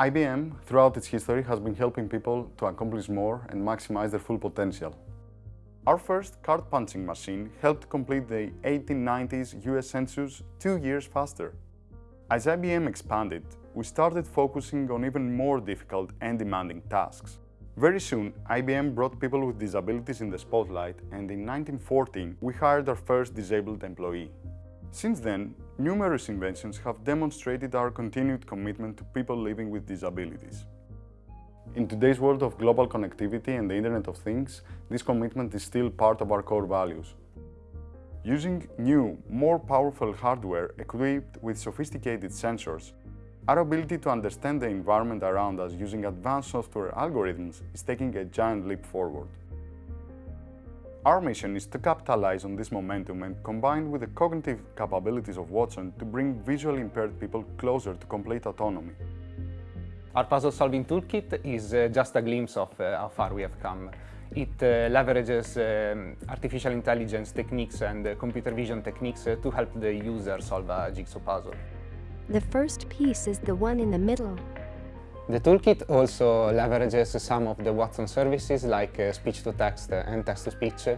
IBM, throughout its history, has been helping people to accomplish more and maximize their full potential. Our first card punching machine helped complete the 1890s US Census two years faster. As IBM expanded, we started focusing on even more difficult and demanding tasks. Very soon, IBM brought people with disabilities in the spotlight and in 1914 we hired our first disabled employee. Since then, numerous inventions have demonstrated our continued commitment to people living with disabilities. In today's world of global connectivity and the Internet of Things, this commitment is still part of our core values. Using new, more powerful hardware equipped with sophisticated sensors, our ability to understand the environment around us using advanced software algorithms is taking a giant leap forward. Our mission is to capitalize on this momentum and combine with the cognitive capabilities of Watson to bring visually impaired people closer to complete autonomy. Our puzzle-solving toolkit is uh, just a glimpse of uh, how far we have come. It uh, leverages um, artificial intelligence techniques and uh, computer vision techniques uh, to help the user solve a jigsaw puzzle. The first piece is the one in the middle. The toolkit also leverages some of the Watson services like uh, speech-to-text and text-to-speech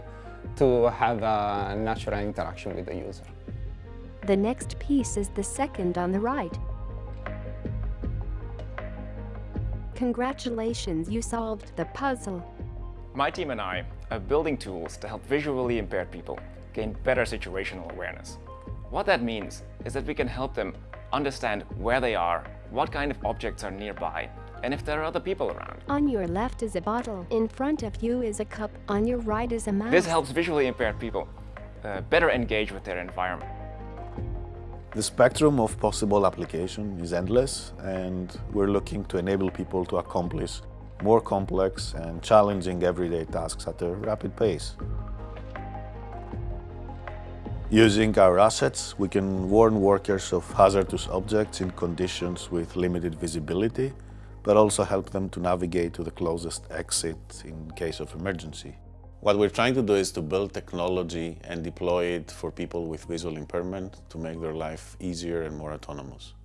to have a natural interaction with the user. The next piece is the second on the right. Congratulations, you solved the puzzle. My team and I are building tools to help visually impaired people gain better situational awareness. What that means is that we can help them understand where they are, what kind of objects are nearby, and if there are other people around. On your left is a bottle. In front of you is a cup. On your right is a mouse. This helps visually impaired people uh, better engage with their environment. The spectrum of possible application is endless and we're looking to enable people to accomplish more complex and challenging everyday tasks at a rapid pace. Using our assets, we can warn workers of hazardous objects in conditions with limited visibility, but also help them to navigate to the closest exit in case of emergency. What we're trying to do is to build technology and deploy it for people with visual impairment to make their life easier and more autonomous.